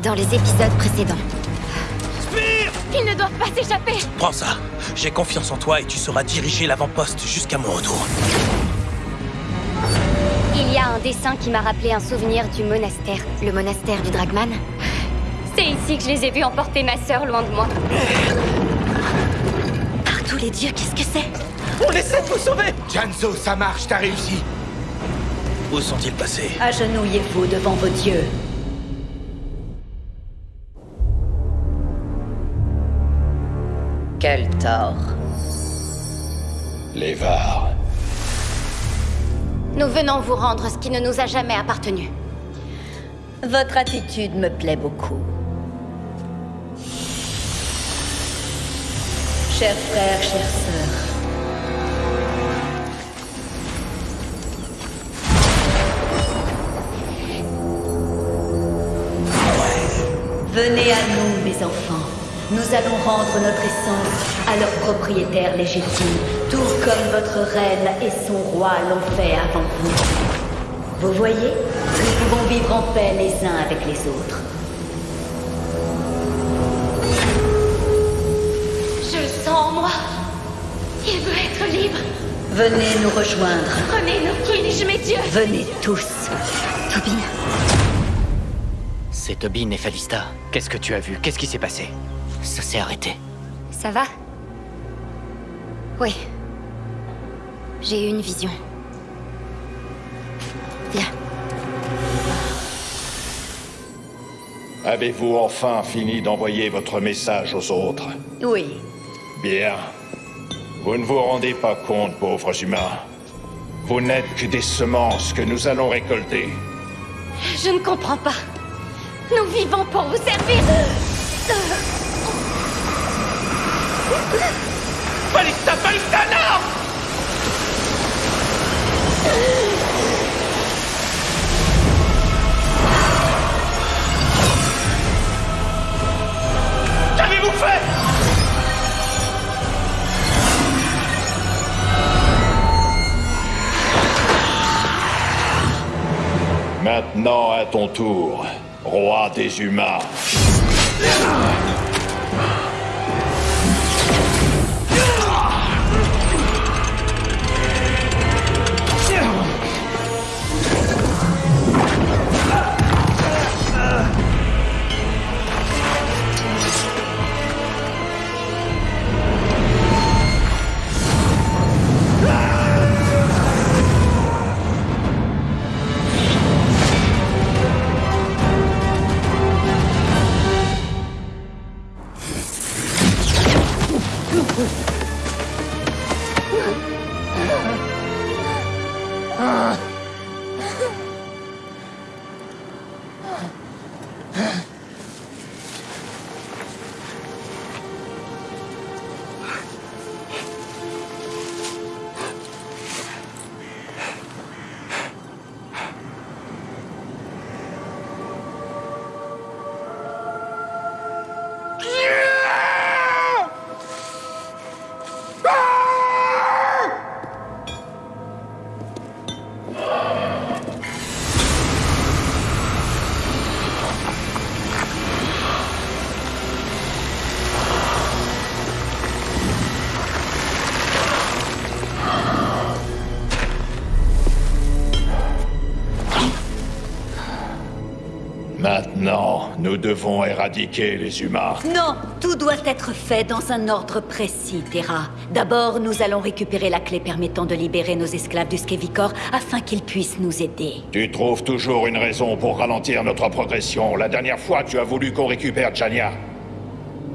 dans les épisodes précédents. Spire Ils ne doivent pas s'échapper Prends ça. J'ai confiance en toi et tu sauras diriger l'avant-poste jusqu'à mon retour. Il y a un dessin qui m'a rappelé un souvenir du monastère. Le monastère du Dragman. C'est ici que je les ai vus emporter ma sœur loin de moi. Par tous les dieux, qu'est-ce que c'est? On essaie de vous sauver Janzo, ça marche, t'as réussi. Où sont-ils passés? Agenouillez-vous devant vos dieux. Quel tort. Les Var. Nous venons vous rendre ce qui ne nous a jamais appartenu. Votre attitude me plaît beaucoup. Chers frères, chères sœurs, Venez à nous, mes enfants. Nous allons rendre notre essence à leur propriétaire légitime, tout comme votre reine et son roi l'ont fait avant vous. Vous voyez Nous pouvons vivre en paix les uns avec les autres. Je le sens en moi. Il veut être libre. Venez nous rejoindre. Prenez-nous, Kinj, mes dieux. Venez tous. Tobin, C'est Tobin et Falista. Qu'est-ce que tu as vu? Qu'est-ce qui s'est passé? Ça s'est arrêté. ça va? Oui. J'ai eu une vision. Viens. Avez-vous enfin fini d'envoyer votre message aux autres? Oui. Bien. Vous ne vous rendez pas compte, pauvres humains. Vous n'êtes que des semences que nous allons récolter. Je ne comprends pas. Nous vivons pour vous servir. Balista, Balista, fait Maintenant, à ton tour, roi des humains. Nous devons éradiquer les humains. Non, tout doit être fait dans un ordre précis, Terra. D'abord, nous allons récupérer la clé permettant de libérer nos esclaves du Skevicor afin qu'ils puissent nous aider. Tu trouves toujours une raison pour ralentir notre progression. La dernière fois, tu as voulu qu'on récupère Jania.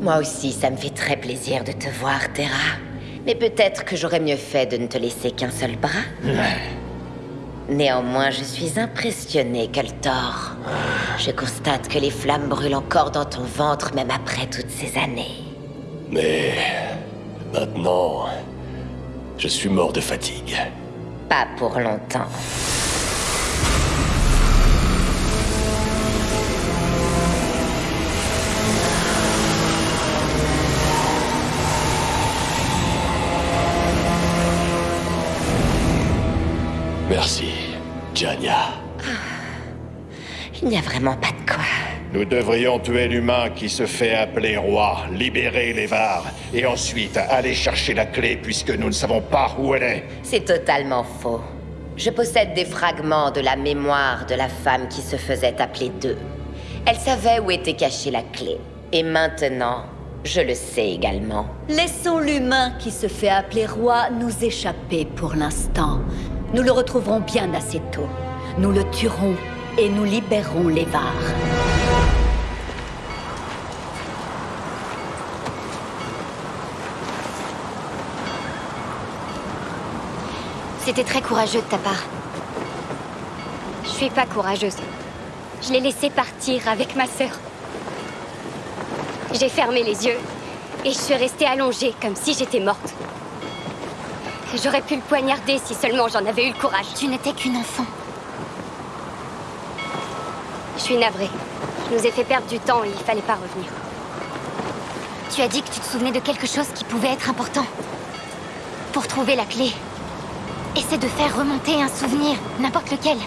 Moi aussi, ça me fait très plaisir de te voir, Terra. Mais peut-être que j'aurais mieux fait de ne te laisser qu'un seul bras. Néanmoins, je suis impressionnée, Keltor. Je constate que les flammes brûlent encore dans ton ventre, même après toutes ces années. Mais maintenant, je suis mort de fatigue. Pas pour longtemps. Merci, Il n'y a vraiment pas de quoi. Nous devrions tuer l'humain qui se fait appeler roi, libérer les Var, et ensuite aller chercher la clé puisque nous ne savons pas où elle est. C'est totalement faux. Je possède des fragments de la mémoire de la femme qui se faisait appeler Deux. Elle savait où était cachée la clé. Et maintenant, je le sais également. Laissons l'humain qui se fait appeler roi nous échapper pour l'instant. Nous le retrouverons bien assez tôt. Nous le tuerons et nous libérerons les Var. C'était très courageux de ta part. Je suis pas courageuse. Je l'ai laissé partir avec ma sœur. J'ai fermé les yeux et je suis restée allongée comme si j'étais morte. J'aurais pu le poignarder si seulement j'en avais eu le courage. Tu n'étais qu'une enfant. Je suis navrée. Je nous ai fait perdre du temps et il fallait pas revenir. Tu as dit que tu te souvenais de quelque chose qui pouvait être important. Pour trouver la clé. Essaie de faire remonter un souvenir, n'importe lequel.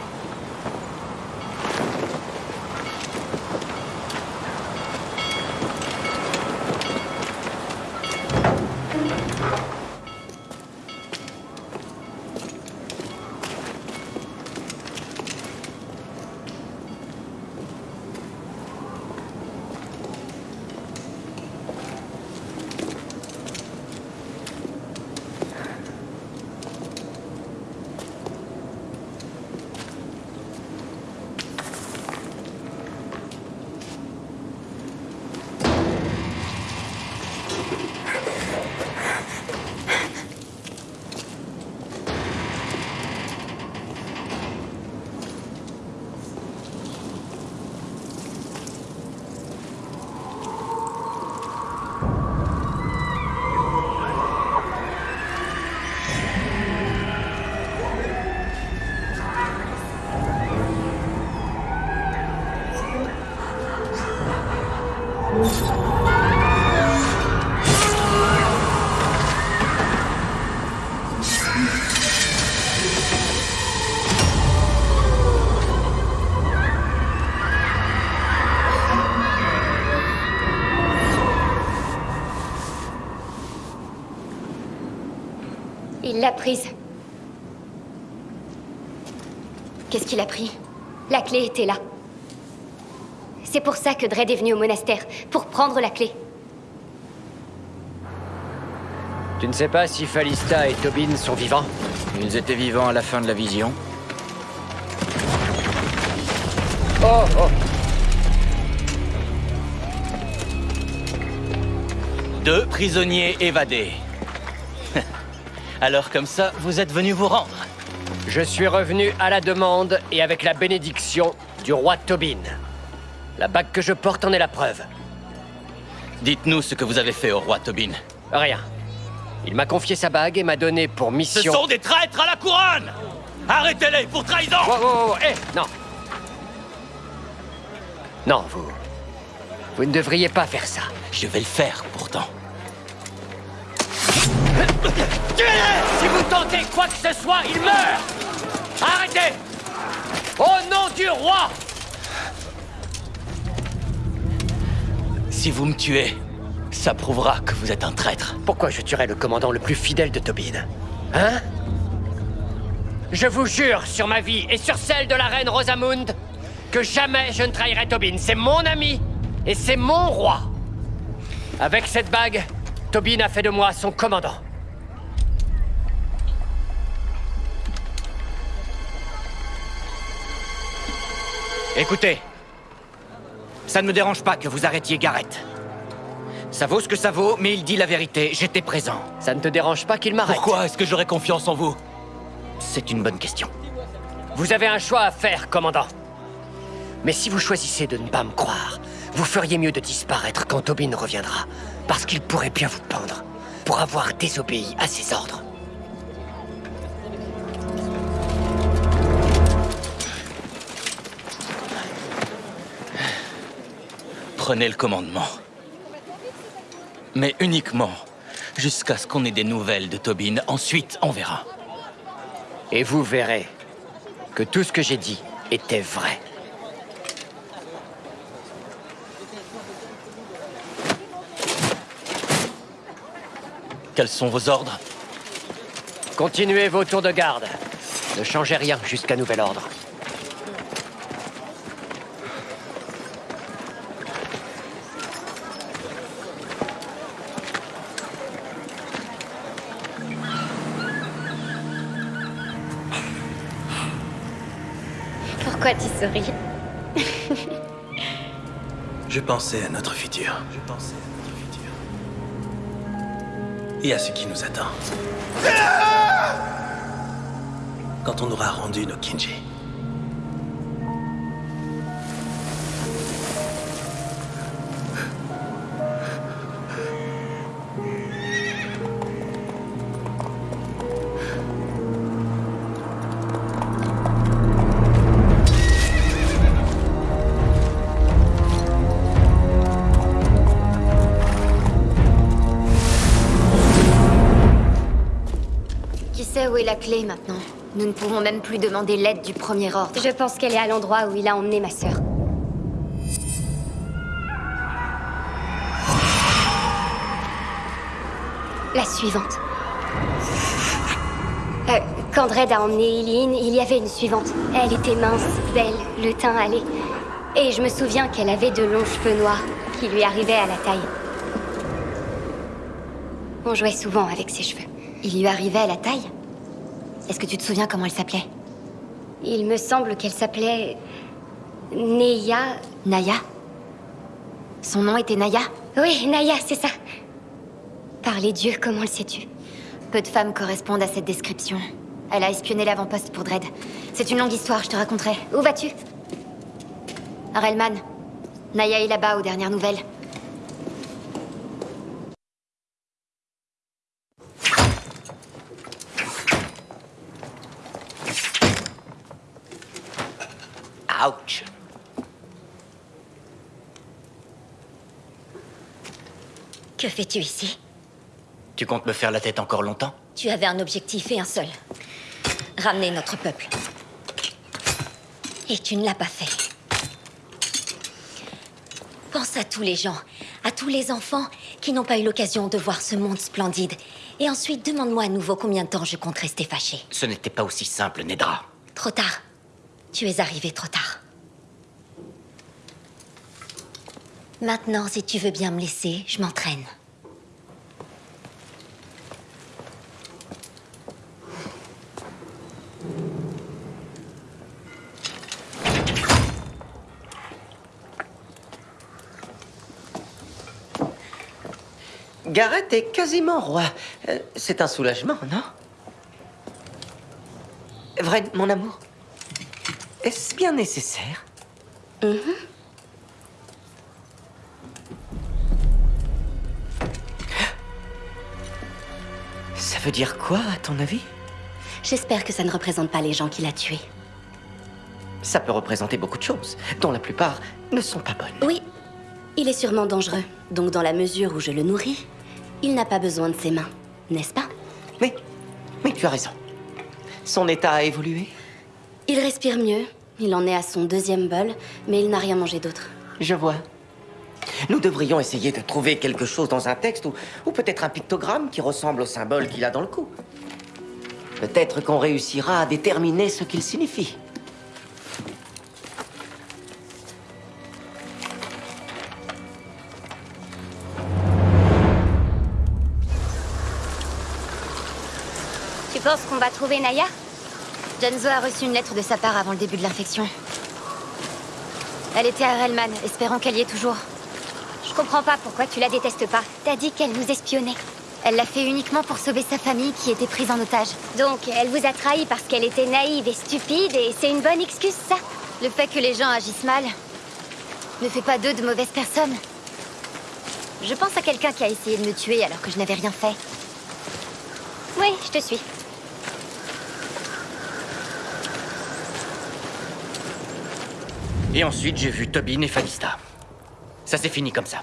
L'a prise. Qu'est-ce qu'il a pris? La clé était là. C'est pour ça que Dredd est venu au monastère, pour prendre la clé. Tu ne sais pas si Falista et Tobin sont vivants? Ils étaient vivants à la fin de la vision. Oh, oh Deux prisonniers évadés. Alors comme ça, vous êtes venus vous rendre. Je suis revenu à la demande et avec la bénédiction du roi Tobin. La bague que je porte en est la preuve. Dites-nous ce que vous avez fait au roi Tobin. Rien. Il m'a confié sa bague et m'a donné pour Ce mission... sont des traîtres à la couronne Arrêtez-les pour trahison Oh, oh, oh, non. Non, vous... Vous ne devriez pas faire ça. Je vais le faire pourtant. Si vous tentez quoi que ce soit, il meurt Arrêtez Au nom du roi Si vous me tuez, ça prouvera que vous êtes un traître. Pourquoi je tuerais le commandant le plus fidèle de Tobin Hein Je vous jure sur ma vie et sur celle de la reine Rosamund que jamais je ne trahirai Tobin. C'est mon ami et c'est mon roi. Avec cette bague, Tobin a fait de moi son commandant. Écoutez, ça ne me dérange pas que vous arrêtiez Garrett. Ça vaut ce que ça vaut, mais il dit la vérité, j'étais présent. Ça ne te dérange pas qu'il m'arrête Pourquoi est-ce que j'aurais confiance en vous? C'est une bonne question. Vous avez un choix à faire, commandant. Mais si vous choisissez de ne pas me croire, vous feriez mieux de disparaître quand Tobin reviendra. Parce qu'il pourrait bien vous pendre pour avoir désobéi à ses ordres. Prenez le commandement. Mais uniquement jusqu'à ce qu'on ait des nouvelles de Tobin. Ensuite, on verra. Et vous verrez que tout ce que j'ai dit était vrai. Quels sont vos ordres? Continuez vos tours de garde. Ne changez rien jusqu'à nouvel ordre. Pourquoi tu souris Je pensais à notre futur. Je pensais à notre futur. Et à ce qui nous attend. Quand on aura rendu nos Kinji. Pouvons même plus demander l'aide du premier ordre. Je pense qu'elle est à l'endroit où il a emmené ma sœur. La suivante. Euh, quand Dredd a emmené Eileen, il y avait une suivante. Elle était mince, belle, le teint allé. Et je me souviens qu'elle avait de longs cheveux noirs qui lui arrivaient à la taille. On jouait souvent avec ses cheveux. Il lui arrivait à la taille Est-ce que tu te souviens comment elle s'appelait Il me semble qu'elle s'appelait... Neya... Naya Son nom était Naya Oui, Naya, c'est ça. Par les dieux, comment le sais-tu Peu de femmes correspondent à cette description. Elle a espionné l'avant-poste pour Dredd. C'est une longue histoire, je te raconterai. Où vas-tu Relman. Naya est là-bas aux dernières nouvelles. Que fais-tu ici? Tu comptes me faire la tête encore longtemps? Tu avais un objectif et un seul. Ramener notre peuple. Et tu ne l'as pas fait. Pense à tous les gens, à tous les enfants qui n'ont pas eu l'occasion de voir ce monde splendide. Et ensuite, demande-moi à nouveau combien de temps je compte rester fâché. Ce n'était pas aussi simple, Nedra. Trop tard. Tu es arrivé trop tard. Maintenant, si tu veux bien me laisser, je m'entraîne. Gareth est quasiment roi. Euh, C'est un soulagement, non? Vrai, mon amour Est-ce bien nécessaire? Ça veut dire quoi, à ton avis? J'espère que ça ne représente pas les gens qu'il a tués. Ça peut représenter beaucoup de choses, dont la plupart ne sont pas bonnes. Oui, il est sûrement dangereux. Donc dans la mesure où je le nourris, il n'a pas besoin de ses mains, n'est-ce pas? Mais, mais tu as raison. Son état a évolué? Il respire mieux. Il en est à son deuxième bol, mais il n'a rien mangé d'autre. Je vois. Nous devrions essayer de trouver quelque chose dans un texte ou, peut-être un pictogramme qui ressemble au symbole qu'il a dans le cou. Peut-être qu'on réussira à déterminer ce qu'il signifie. Tu penses qu'on va trouver Naya? Janzo a reçu une lettre de sa part avant le début de l'infection. Elle était à Relman, espérant qu'elle y est toujours. Je comprends pas pourquoi tu la détestes pas. T'as dit qu'elle nous espionnait. Elle l'a fait uniquement pour sauver sa famille qui était prise en otage. Donc, elle vous a trahi parce qu'elle était naïve et stupide, et c'est une bonne excuse, ça Le fait que les gens agissent mal ne fait pas d'eux de mauvaises personnes. Je pense à quelqu'un qui a essayé de me tuer alors que je n'avais rien fait. Oui, je te suis. Et ensuite, j'ai vu Tobin et Falista. Ça s'est fini comme ça.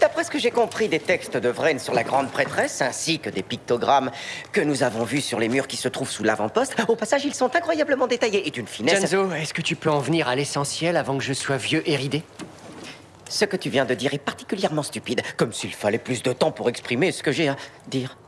D'après ce que j'ai compris des textes de Vren sur la grande prêtresse, ainsi que des pictogrammes que nous avons vus sur les murs qui se trouvent sous l'avant-poste, au passage, ils sont incroyablement détaillés et d'une finesse... Janzo, est-ce que tu peux en venir à l'essentiel avant que je sois vieux et ridé? Ce que tu viens de dire est particulièrement stupide, comme s'il fallait plus de temps pour exprimer ce que j'ai à dire.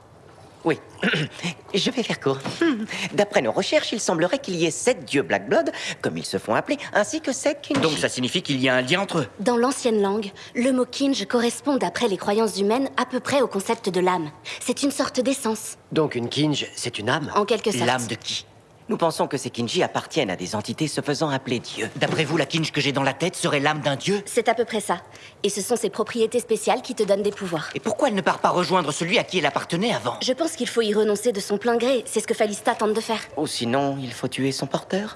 Oui, je vais faire court. D'après nos recherches, il semblerait qu'il y ait sept dieux Black Blood, comme ils se font appeler, ainsi que sept Kinji. Donc ça signifie qu'il y a un lien entre eux. Dans l'ancienne langue, le mot kinj correspond d'après les croyances humaines à peu près au concept de l'âme. C'est une sorte d'essence. Donc une Kinj, c'est une âme? En quelque sorte. L'âme de qui? Nous pensons que ces Kinji appartiennent à des entités se faisant appeler dieux. D'après vous, la kinj que j'ai dans la tête serait l'âme d'un dieu? C'est à peu près ça. Et ce sont ces propriétés spéciales qui te donnent des pouvoirs. Et pourquoi elle ne part pas rejoindre celui à qui elle appartenait avant? Je pense qu'il faut y renoncer de son plein gré. C'est ce que Falista tente de faire. Ou sinon, il faut tuer son porteur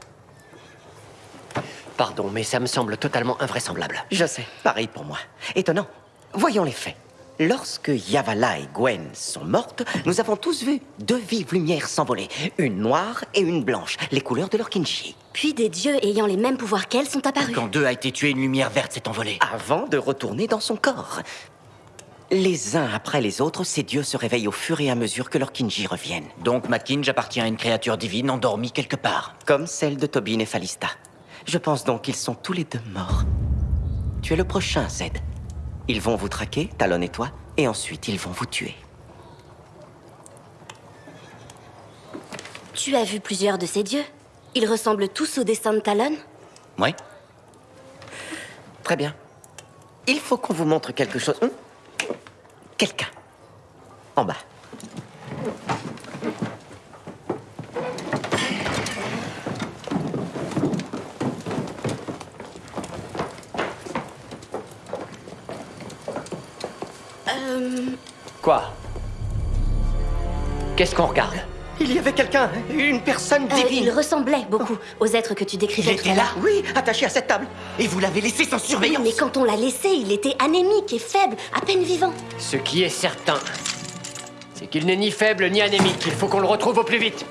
Pardon, mais ça me semble totalement invraisemblable. Je sais, pareil pour moi. Étonnant. Voyons les faits. Lorsque Yavala et Gwen sont mortes, nous avons tous vu deux vives lumières s'envoler. Une noire et une blanche, les couleurs de leur kinji. Puis des dieux ayant les mêmes pouvoirs qu'elles sont apparus. Quand deux a été tué, une lumière verte s'est envolée. Avant de retourner dans son corps. Les uns après les autres, ces dieux se réveillent au fur et à mesure que leurs kinji reviennent. Donc ma kinj appartient à une créature divine endormie quelque part. Comme celle de Tobin et Falista. Je pense donc qu'ils sont tous les deux morts. Tu es le prochain, Zed. Ils vont vous traquer, Talon et toi, et ensuite ils vont vous tuer. Tu as vu plusieurs de ces dieux? Ils ressemblent tous au dessin de Talon? Oui Très bien. Il faut qu'on vous montre quelque chose. Hum Quelqu'un. En bas. Quoi? Qu'est-ce qu'on regarde? Il y avait quelqu'un, une personne euh, divine. il ressemblait beaucoup aux êtres que tu décrivais Il tout était à là. Oui, attaché à cette table. Et vous l'avez laissé sans surveillance Mais quand on l'a laissé, il était anémique et faible, à peine vivant. Ce qui est certain, c'est qu'il n'est ni faible ni anémique. Il faut qu'on le retrouve au plus vite.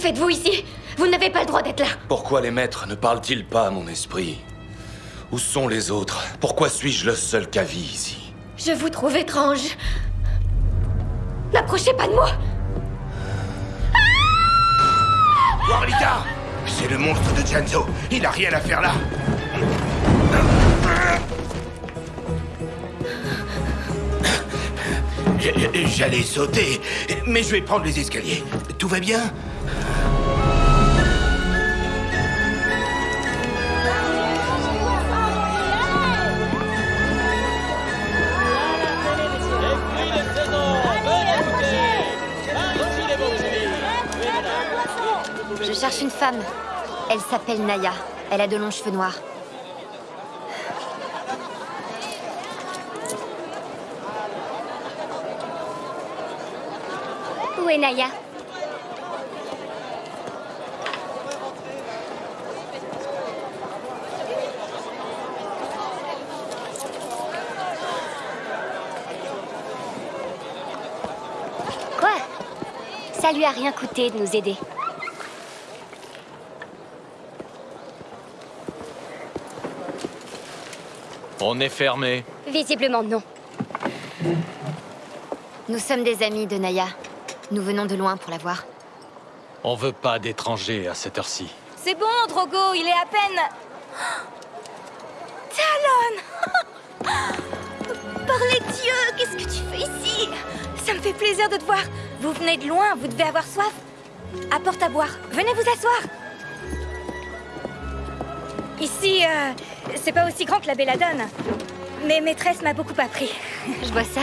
Faites-vous ici? Vous n'avez pas le droit d'être là. Pourquoi les maîtres ne parlent-ils pas à mon esprit? Où sont les autres? Pourquoi suis-je le seul Kavi ici? Je vous trouve étrange. N'approchez pas de moi Warlika C'est le monstre de Janzo. Il n'a rien à faire là. J'allais sauter, mais je vais prendre les escaliers. Tout va bien? Cherche une femme. Elle s'appelle Naya. Elle a de longs cheveux noirs. Où est Naya? Quoi? Ça lui a rien coûté de nous aider. On est fermé. Visiblement non. Nous sommes des amis de Naya. Nous venons de loin pour la voir. On veut pas d'étrangers à cette heure-ci. C'est bon, Drogo, il est à peine... Talon Par les dieux, qu'est-ce que tu fais ici? Ça me fait plaisir de te voir. Vous venez de loin, vous devez avoir soif. Apporte à boire. Venez vous asseoir. Ici, euh, c'est pas aussi grand que la Belladone. Mais maîtresse m'a beaucoup appris. Je vois ça.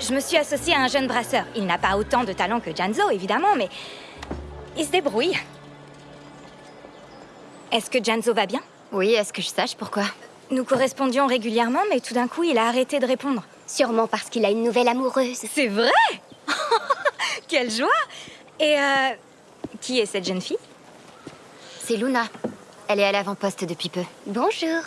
Je me suis associée à un jeune brasseur. Il n'a pas autant de talent que Janzo, évidemment, mais il se débrouille. Est-ce que Janzo va bien? Oui, est-ce que je sache pourquoi? Nous correspondions régulièrement, mais tout d'un coup, il a arrêté de répondre. Sûrement parce qu'il a une nouvelle amoureuse. C'est vrai Quelle joie Et euh, qui est cette jeune fille? C'est Luna. Elle est à l'avant-poste depuis peu. Bonjour.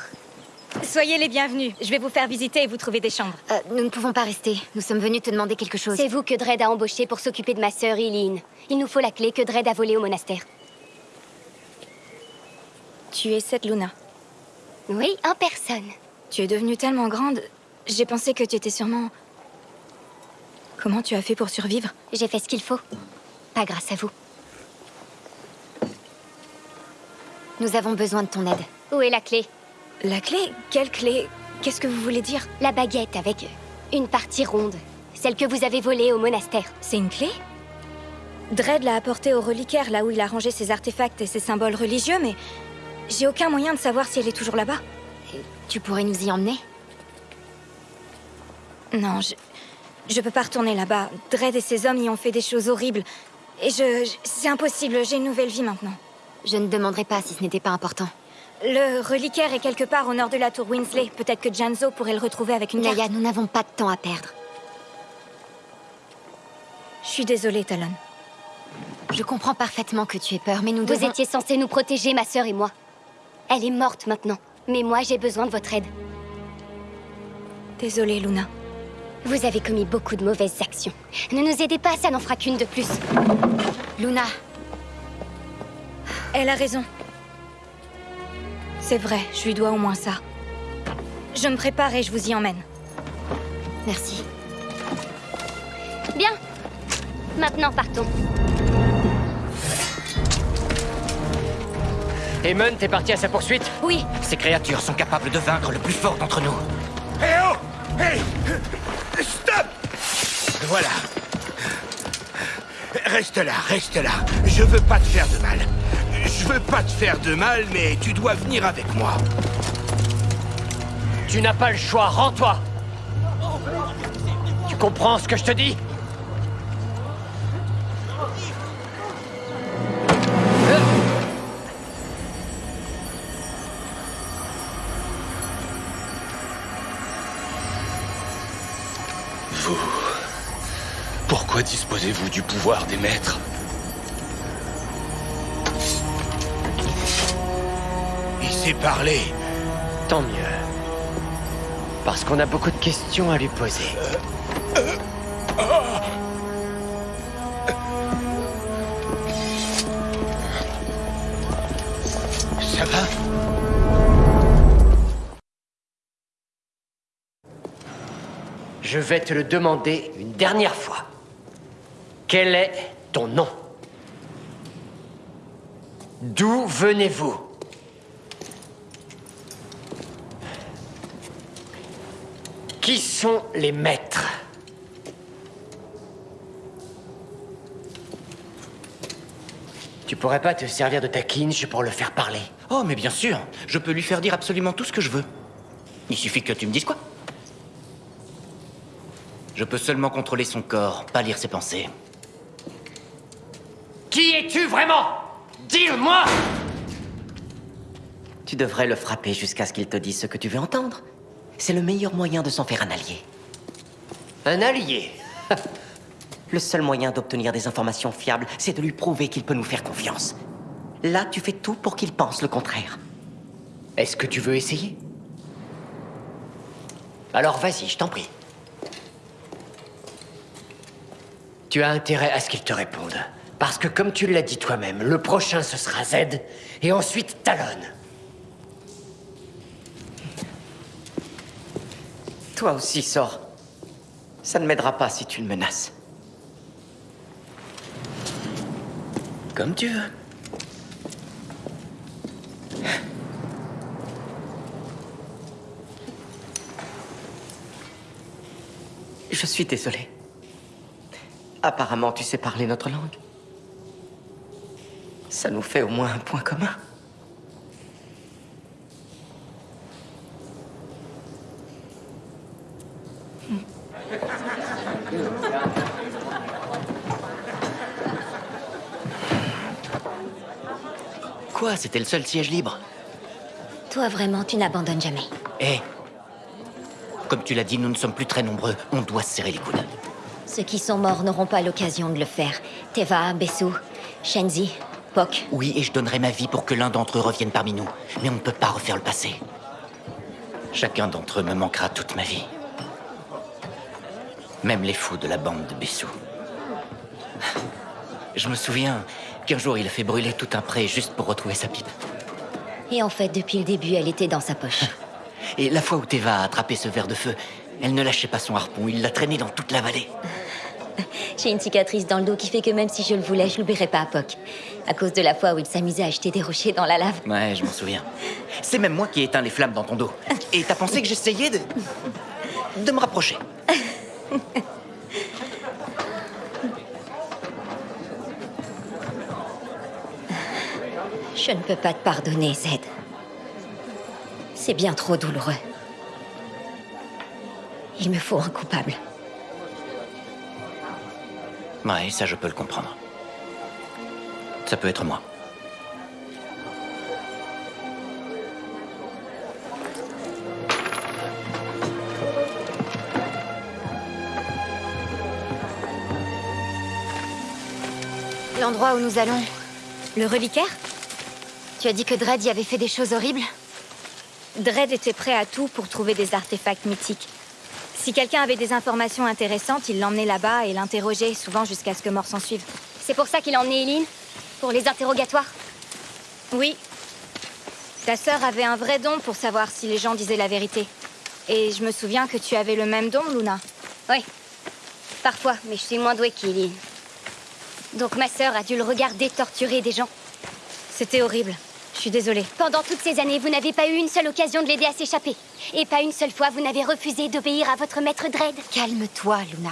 Soyez les bienvenus. Je vais vous faire visiter et vous trouver des chambres. Euh, nous ne pouvons pas rester. Nous sommes venus te demander quelque chose. C'est vous que Dredd a embauché pour s'occuper de ma sœur Eileen. Il nous faut la clé que Dredd a volée au monastère. Tu es cette Luna. Oui, en personne. Tu es devenue tellement grande, j'ai pensé que tu étais sûrement... Comment tu as fait pour survivre? J'ai fait ce qu'il faut. Pas grâce à vous. Nous avons besoin de ton aide. Où est la clé? La clé? Quelle clé? Qu'est-ce que vous voulez dire? La baguette avec une partie ronde. Celle que vous avez volée au monastère. C'est une clé? Dredd l'a apportée au reliquaire, là où il a rangé ses artefacts et ses symboles religieux, mais j'ai aucun moyen de savoir si elle est toujours là-bas. Tu pourrais nous y emmener? Non, je... Je peux pas retourner là-bas. Dredd et ses hommes y ont fait des choses horribles. Et je... je- C'est impossible, j'ai une nouvelle vie maintenant. Je ne demanderai pas si ce n'était pas important. Le reliquaire est quelque part au nord de la tour Winsley. Peut-être que Janzo pourrait le retrouver avec une Naya, carte. nous n'avons pas de temps à perdre. Je suis désolée, Talon. Je comprends parfaitement que tu aies peur, mais nous Vous devons... étiez censés nous protéger, ma sœur et moi. Elle est morte maintenant. Mais moi, j'ai besoin de votre aide. Désolée, Luna. Vous avez commis beaucoup de mauvaises actions. Ne nous aidez pas, ça n'en fera qu'une de plus. Luna Elle a raison. C'est vrai, je lui dois au moins ça. Je me prépare et je vous y emmène. Merci. Bien. Maintenant, partons. Eamon, t'es parti à sa poursuite Oui. Ces créatures sont capables de vaincre le plus fort d'entre nous. Hé oh Hé Stop Voilà. Reste là, reste là. Je veux pas te faire de mal. Je veux pas te faire de mal, mais tu dois venir avec moi. Tu n'as pas le choix, rends-toi Tu comprends ce que je te dis? Vous. Pourquoi disposez-vous du pouvoir des maîtres? Parler. Tant mieux. Parce qu'on a beaucoup de questions à lui poser. Ça va? Je vais te le demander une dernière fois. Quel est ton nom? D'où venez-vous? Qui sont les maîtres Tu pourrais pas te servir de ta kinch pour le faire parler Oh, mais bien sûr, je peux lui faire dire absolument tout ce que je veux. Il suffit que tu me dises quoi. Je peux seulement contrôler son corps, pas lire ses pensées. Qui es-tu vraiment? Dis-le-moi Tu devrais le frapper jusqu'à ce qu'il te dise ce que tu veux entendre. C'est le meilleur moyen de s'en faire un allié. Un allié? Le seul moyen d'obtenir des informations fiables, c'est de lui prouver qu'il peut nous faire confiance. Là, tu fais tout pour qu'il pense le contraire. Est-ce que tu veux essayer? Alors vas-y, je t'en prie. Tu as intérêt à ce qu'il te réponde. Parce que comme tu l'as dit toi-même, le prochain ce sera Z, et ensuite Talon. Toi aussi, sors. Ça ne m'aidera pas si tu le menaces. Comme tu veux. Je suis désolé. Apparemment, tu sais parler notre langue. Ça nous fait au moins un point commun. Quoi C'était le seul siège libre Toi, vraiment, tu n'abandonnes jamais. Eh Comme tu l'as dit, nous ne sommes plus très nombreux. On doit se serrer les coudes. Ceux qui sont morts n'auront pas l'occasion de le faire. Teva, Bessou, Shenzi, Pok. Oui, et je donnerai ma vie pour que l'un d'entre eux revienne parmi nous. Mais on ne peut pas refaire le passé. Chacun d'entre eux me manquera toute ma vie. Même les fous de la bande de Bessou. Je me souviens qu'un jour il a fait brûler tout un pré juste pour retrouver sa pipe. Et en fait, depuis le début, elle était dans sa poche. Et la fois où Teva a attrapé ce verre de feu, elle ne lâchait pas son harpon, il l'a traîné dans toute la vallée. J'ai une cicatrice dans le dos qui fait que même si je le voulais, je l'oublierai pas à Poc. À cause de la fois où il s'amusait à jeter des rochers dans la lave. Ouais, je m'en souviens. C'est même moi qui ai éteint les flammes dans ton dos. Et t'as pensé que j'essayais de... de me rapprocher Je ne peux pas te pardonner, Zed. C'est bien trop douloureux. Il me faut un coupable. Ouais, ça je peux le comprendre. Ça peut être moi. L'endroit où nous allons, le reliquaire? Tu as dit que Dredd y avait fait des choses horribles Dredd était prêt à tout pour trouver des artefacts mythiques. Si quelqu'un avait des informations intéressantes, il l'emmenait là-bas et l'interrogeait, souvent jusqu'à ce que mort s'en suive. C'est pour ça qu'il a emmené Eileen? Pour les interrogatoires? Oui. Ta sœur avait un vrai don pour savoir si les gens disaient la vérité. Et je me souviens que tu avais le même don, Luna. Oui. Parfois, mais je suis moins douée qu'Eileen. Donc ma sœur a dû le regarder torturer des gens. C'était horrible. Je suis désolée. Pendant toutes ces années, vous n'avez pas eu une seule occasion de l'aider à s'échapper. Et pas une seule fois, vous n'avez refusé d'obéir à votre maître Dredd. Calme-toi, Luna.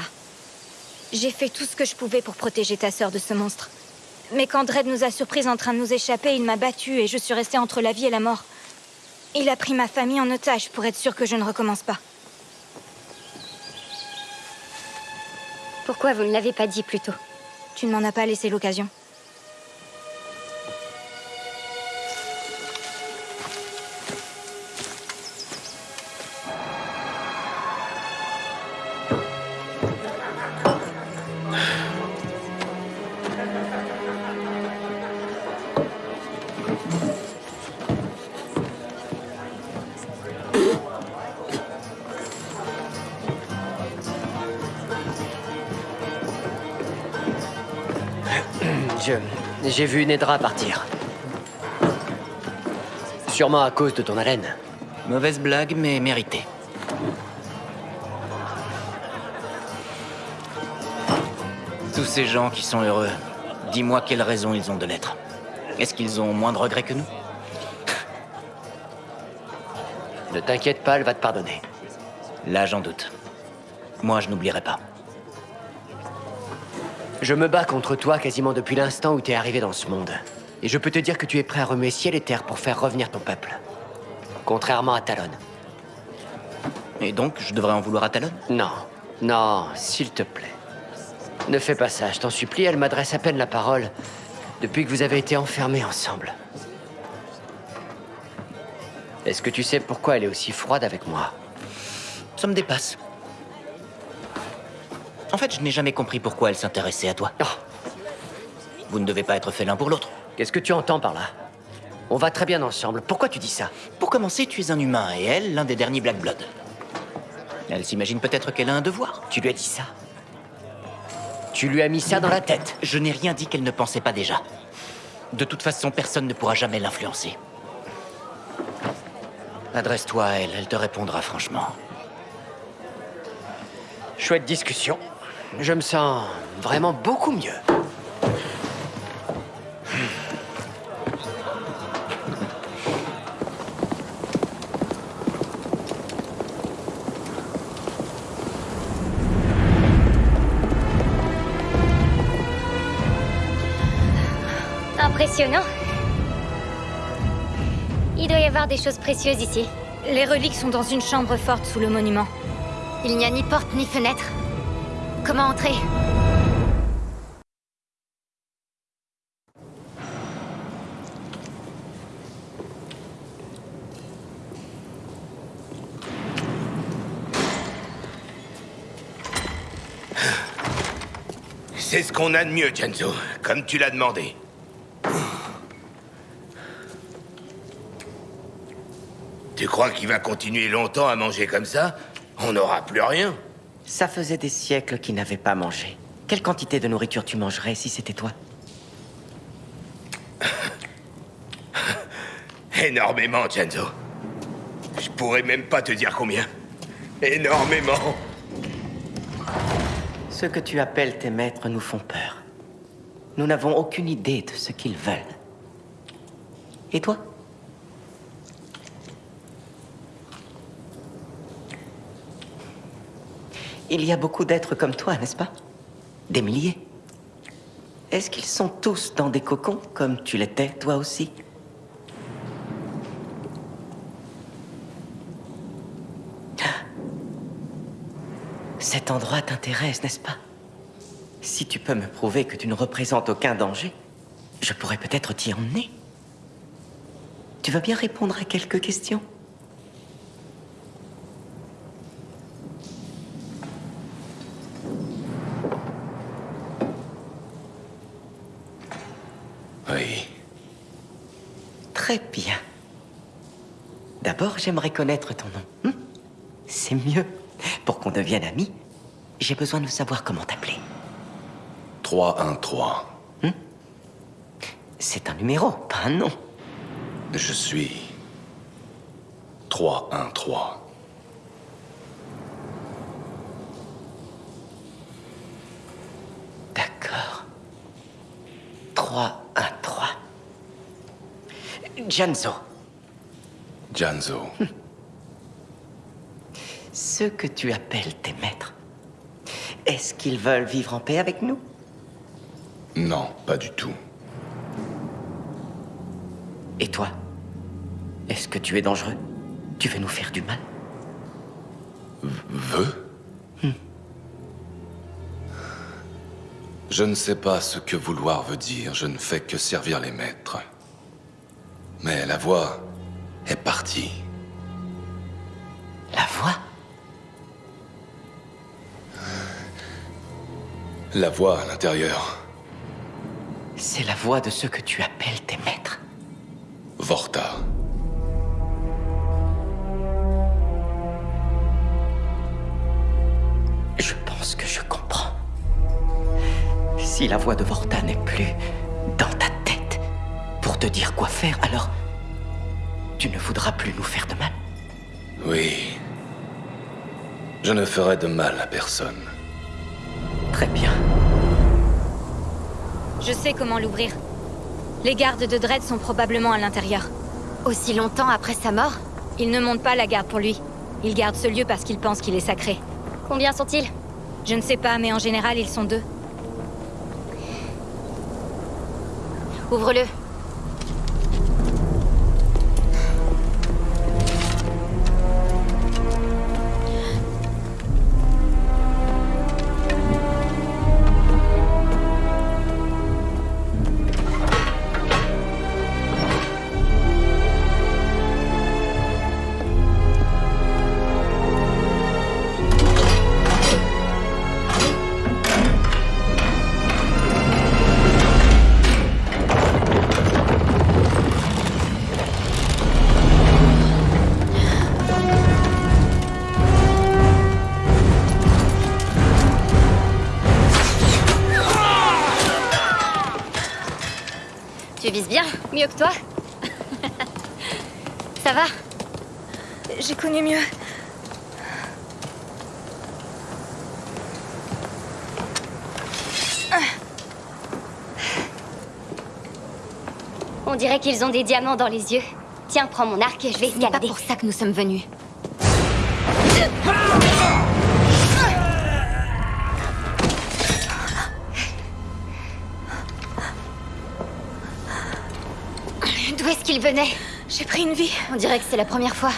J'ai fait tout ce que je pouvais pour protéger ta sœur de ce monstre. Mais quand Dredd nous a surpris en train de nous échapper, il m'a battue et je suis restée entre la vie et la mort. Il a pris ma famille en otage pour être sûr que je ne recommence pas. Pourquoi vous ne l'avez pas dit plus tôt? Tu ne m'en as pas laissé l'occasion. J'ai vu Nedra partir. Sûrement à cause de ton haleine. Mauvaise blague, mais méritée. Tous ces gens qui sont heureux, dis-moi quelle raison ils ont de l'être. Est-ce qu'ils ont moins de regrets que nous? Ne t'inquiète pas, elle va te pardonner. Là, j'en doute. Moi, je n'oublierai pas. Je me bats contre toi quasiment depuis l'instant où t'es arrivé dans ce monde. Et je peux te dire que tu es prêt à remuer ciel et terre pour faire revenir ton peuple. Contrairement à Talon. Et donc, je devrais en vouloir à Talon? Non. Non, s'il te plaît. Ne fais pas ça, je t'en supplie, elle m'adresse à peine la parole depuis que vous avez été enfermés ensemble. Est-ce que tu sais pourquoi elle est aussi froide avec moi? Ça me dépasse. En fait, je n'ai jamais compris pourquoi elle s'intéressait à toi. Vous ne devez pas être fait l'un pour l'autre. Qu'est-ce que tu entends par là? On va très bien ensemble. Pourquoi tu dis ça? Pour commencer, tu es un humain et elle, l'un des derniers Black Blood. Elle s'imagine peut-être qu'elle a un devoir. Tu lui as dit ça? Tu lui as mis ça dans la tête? Je n'ai rien dit qu'elle ne pensait pas déjà. De toute façon, personne ne pourra jamais l'influencer. Adresse-toi à elle, elle te répondra franchement. Chouette discussion. Je me sens vraiment beaucoup mieux. Impressionnant. Il doit y avoir des choses précieuses ici. Les reliques sont dans une chambre forte sous le monument. Il n'y a ni porte ni fenêtre. Comment entrer? C'est ce qu'on a de mieux, Genzo, comme tu l'as demandé. Tu crois qu'il va continuer longtemps à manger comme ça? On n'aura plus rien. Ça faisait des siècles qu'il n'avait pas mangé. Quelle quantité de nourriture tu mangerais si c'était toi Énormément, Genzo. Je pourrais même pas te dire combien. Énormément. Ceux que tu appelles tes maîtres nous font peur. Nous n'avons aucune idée de ce qu'ils veulent. Et toi Il y a beaucoup d'êtres comme toi, n'est-ce pas? Des milliers. Est-ce qu'ils sont tous dans des cocons, comme tu l'étais, toi aussi? Cet endroit t'intéresse, n'est-ce pas? Si tu peux me prouver que tu ne représentes aucun danger, je pourrais peut-être t'y emmener. Tu veux bien répondre à quelques questions Oui. Très bien. D'abord, j'aimerais connaître ton nom. hmm C'est mieux. Pour qu'on devienne amis, j'ai besoin de savoir comment t'appeler. 313. C'est un numéro, pas un nom. Je suis 313. D'accord. 3, 1, 3. Janzo, Janzo. ceux que tu appelles tes maîtres, est-ce qu'ils veulent vivre en paix avec nous? Non, pas du tout. Et toi Est-ce que tu es dangereux? Tu veux nous faire du mal? Veux? Je ne sais pas ce que vouloir veut dire. Je ne fais que servir les maîtres. Mais la voix est partie. La voix La voix à l'intérieur. C'est la voix de ceux que tu appelles tes maîtres. Vorta. Je pense que je comprends. Si la voix de Vorta n'est plus dans ta tête pour te dire quoi faire, alors tu ne voudras plus nous faire de mal. Oui. Je ne ferai de mal à personne. Très bien. Je sais comment l'ouvrir. Les gardes de Dredd sont probablement à l'intérieur. Aussi longtemps après sa mort Ils ne montent pas la garde pour lui. Ils gardent ce lieu parce qu'ils pensent qu'il est sacré. Combien sont-ils? Je ne sais pas, mais en général, ils sont deux. Ouvre-le. Que toi. Ça va? J'ai connu mieux. On dirait qu'ils ont des diamants dans les yeux. Tiens, prends mon arc et je vais Ce n'est pas escalader. pour ça que nous sommes venus. J'ai pris une vie. On dirait que c'est la première fois.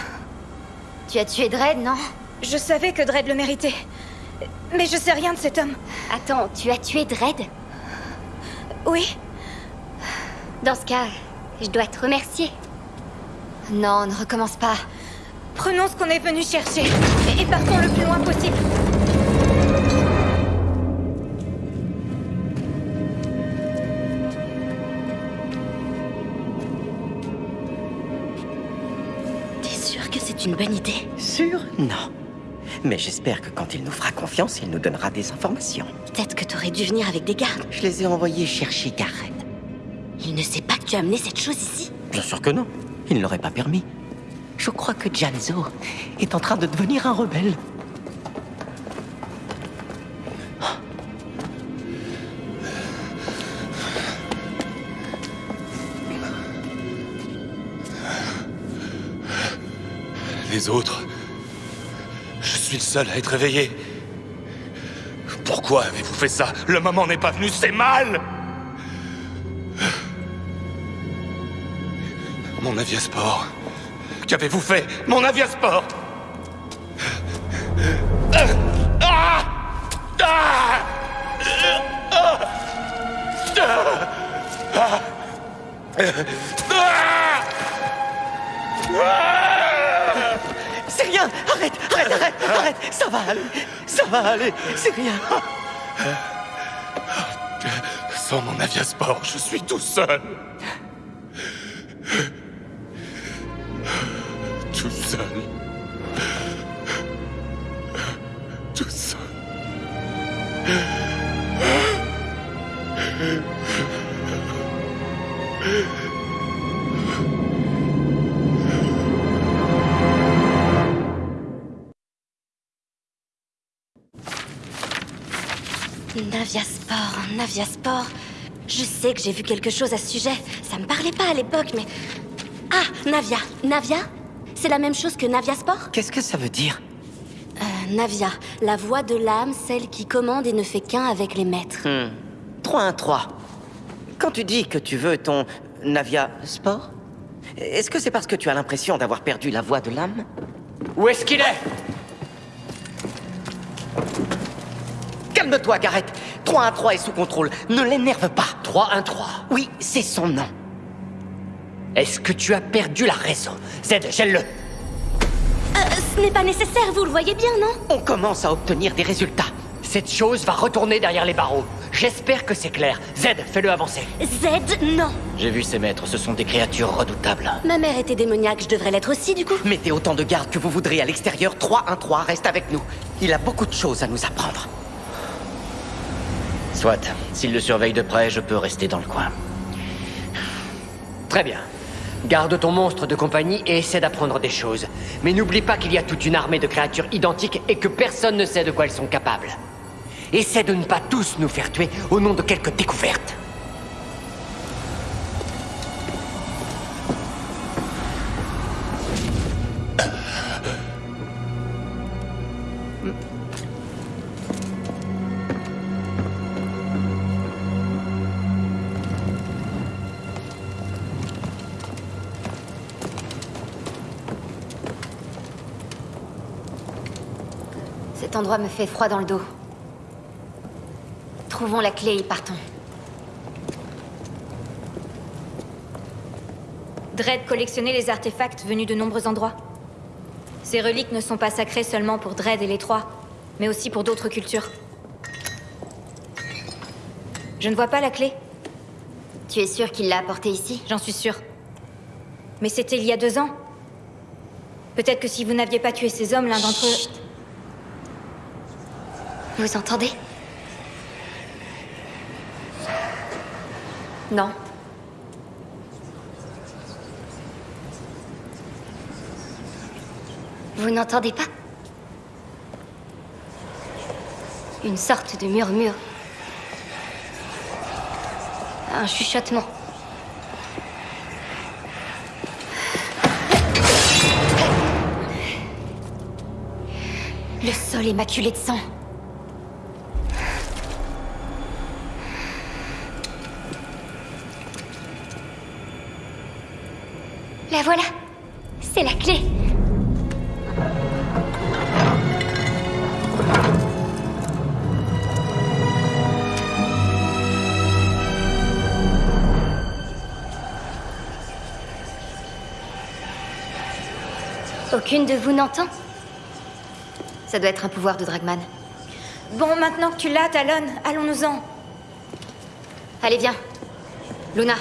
Tu as tué Dredd, non? Je savais que Dredd le méritait. Mais je sais rien de cet homme. Attends, tu as tué Dredd? Oui, Dans ce cas, je dois te remercier. Non, ne recommence pas. prenons ce qu'on est venu chercher. Et partons le plus loin possible. T'es sûr que Non. Mais j'espère que quand il nous fera confiance, il nous donnera des informations. Peut-être que t'aurais dû venir avec des gardes. Je les ai envoyés chercher Gareth. Il ne sait pas que tu as amené cette chose ici Bien sûr que non. Il ne l'aurait pas permis. Je crois que Janzo est en train de devenir un rebelle. Les autres... Je suis le seul à être réveillé. Pourquoi avez-vous fait ça? Le moment n'est pas venu, c'est mal! Mon aviasport. Qu'avez-vous fait? Mon aviasport Arrête Arrête Arrête Arrête. Ça va aller Ça va aller C'est rien Sans mon aviasport, je suis tout seul. Naviasport, Naviasport. Je sais que j'ai vu quelque chose à ce sujet. Ça me parlait pas à l'époque, mais... Ah, Navia. Navia? C'est la même chose que Naviasport Qu'est-ce que ça veut dire? Euh, Navia, la voix de l'âme, celle qui commande et ne fait qu'un avec les maîtres. Hmm. 3-1-3. Quand tu dis que tu veux ton Navia Sport, est-ce que c'est parce que tu as l'impression d'avoir perdu la voix de l'âme? Où est-ce qu'il est? Calme-toi, Gareth 3-1-3 est sous contrôle. Ne l'énerve pas. 3-1-3 Oui, c'est son nom. Est-ce que tu as perdu la raison? Zed, gèle-le Euh, ce n'est pas nécessaire, vous le voyez bien, non? On commence à obtenir des résultats. Cette chose va retourner derrière les barreaux. J'espère que c'est clair. Zed, fais-le avancer. Z, non J'ai vu ces maîtres, ce sont des créatures redoutables. Ma mère était démoniaque, je devrais l'être aussi, du coup. Mettez autant de gardes que vous voudrez à l'extérieur. 3-1-3 reste avec nous. Il a beaucoup de choses à nous apprendre. Soit, s'il le surveille de près, je peux rester dans le coin. Très bien. Garde ton monstre de compagnie et essaie d'apprendre des choses. Mais n'oublie pas qu'il y a toute une armée de créatures identiques et que personne ne sait de quoi elles sont capables. Essaie de ne pas tous nous faire tuer au nom de quelques découvertes. Cet endroit me fait froid dans le dos. Trouvons la clé et partons. Dredd collectionnait les artefacts venus de nombreux endroits. Ces reliques ne sont pas sacrées seulement pour Dredd et les Trois, mais aussi pour d'autres cultures. Je ne vois pas la clé. Tu es sûr qu'il l'a apportée ici? J'en suis sûre. Mais c'était il y a deux ans. Peut-être que si vous n'aviez pas tué ces hommes, l'un d'entre eux... Vous entendez? Non. Vous n'entendez pas? Une sorte de murmure. Un chuchotement. Le sol est maculé de sang. Aucune de vous n'entend Ça doit être un pouvoir de Dragman. Bon, maintenant que tu l'as, Talon, allons-nous-en. Allez, viens. Luna.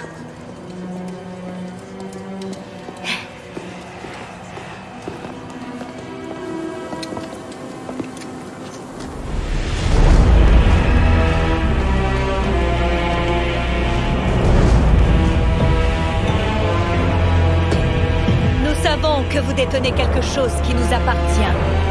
Quelque chose qui nous appartient.